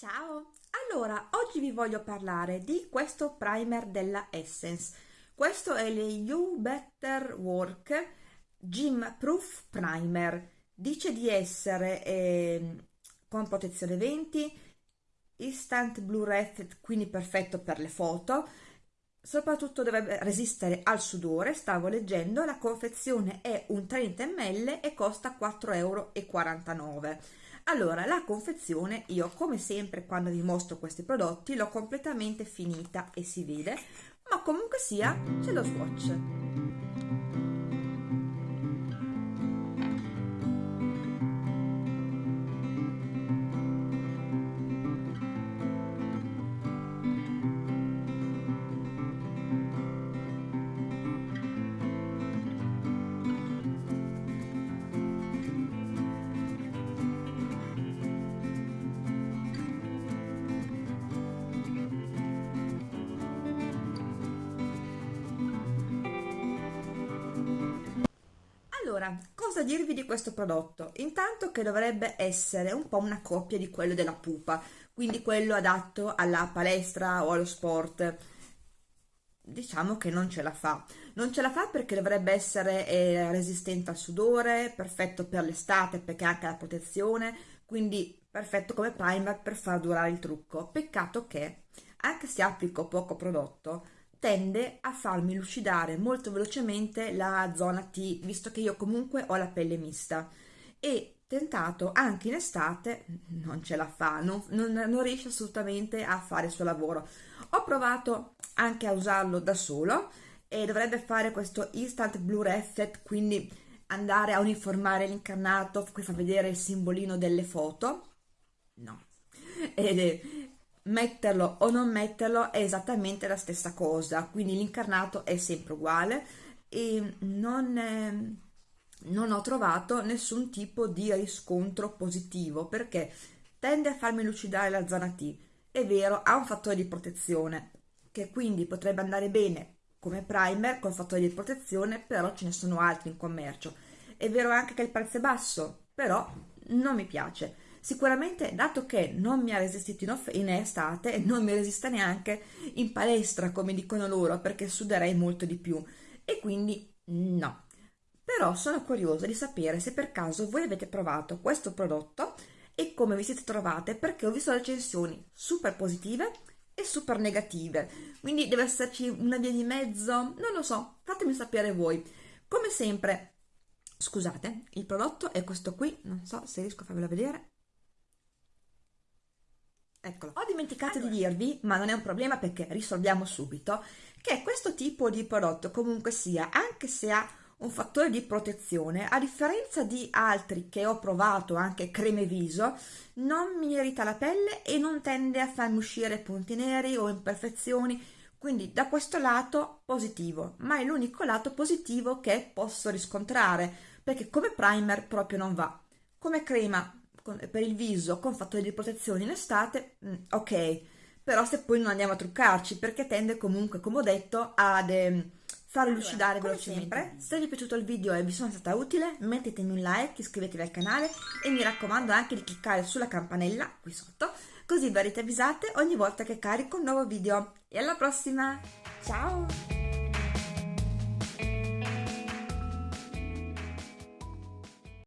Ciao! Allora, oggi vi voglio parlare di questo primer della Essence. Questo è il You Better Work Gym Proof Primer. Dice di essere eh, con protezione 20, instant blue red, quindi perfetto per le foto. Soprattutto dovrebbe resistere al sudore, stavo leggendo, la confezione è un 30 ml e costa 4,49 euro allora, la confezione, io come sempre quando vi mostro questi prodotti l'ho completamente finita e si vede, ma comunque sia c'è lo swatch. Allora, cosa dirvi di questo prodotto? Intanto che dovrebbe essere un po' una coppia di quello della pupa, quindi quello adatto alla palestra o allo sport. Diciamo che non ce la fa. Non ce la fa perché dovrebbe essere eh, resistente al sudore, perfetto per l'estate perché ha anche la protezione, quindi perfetto come primer per far durare il trucco. Peccato che, anche se applico poco prodotto, tende a farmi lucidare molto velocemente la zona T, visto che io comunque ho la pelle mista e tentato anche in estate non ce la fa, non, non, non riesce assolutamente a fare il suo lavoro. Ho provato anche a usarlo da solo e dovrebbe fare questo instant blue effect, quindi andare a uniformare l'incarnato, qui fa vedere il simbolino delle foto. No. Ed è, metterlo o non metterlo è esattamente la stessa cosa, quindi l'incarnato è sempre uguale e non, è, non ho trovato nessun tipo di riscontro positivo perché tende a farmi lucidare la zona T. È vero, ha un fattore di protezione che quindi potrebbe andare bene come primer con fattore di protezione, però ce ne sono altri in commercio. È vero anche che il prezzo è basso, però non mi piace Sicuramente, dato che non mi ha resistito in, in estate, non mi resiste neanche in palestra, come dicono loro, perché suderei molto di più. E quindi no. Però sono curiosa di sapere se per caso voi avete provato questo prodotto e come vi siete trovate, perché ho visto recensioni super positive e super negative. Quindi deve esserci una via di mezzo, non lo so, fatemi sapere voi. Come sempre, scusate, il prodotto è questo qui, non so se riesco a farvelo vedere. Eccolo. Ho dimenticato allora. di dirvi, ma non è un problema perché risolviamo subito, che questo tipo di prodotto comunque sia, anche se ha un fattore di protezione, a differenza di altri che ho provato, anche creme viso, non mi irrita la pelle e non tende a farmi uscire punti neri o imperfezioni, quindi da questo lato positivo, ma è l'unico lato positivo che posso riscontrare, perché come primer proprio non va. Come crema con, per il viso con fattore di protezione in estate, mh, mm, ok, però se poi non andiamo a truccarci perché tende comunque, come ho detto, ad eh, far allora, lucidare velocemente. Sempre, se vi è piaciuto il video e vi sono stata utile, mettetemi un like, iscrivetevi al canale e mi raccomando anche di cliccare sulla campanella qui sotto, così verrete avvisate ogni volta che carico un nuovo video. E alla prossima! Ciao!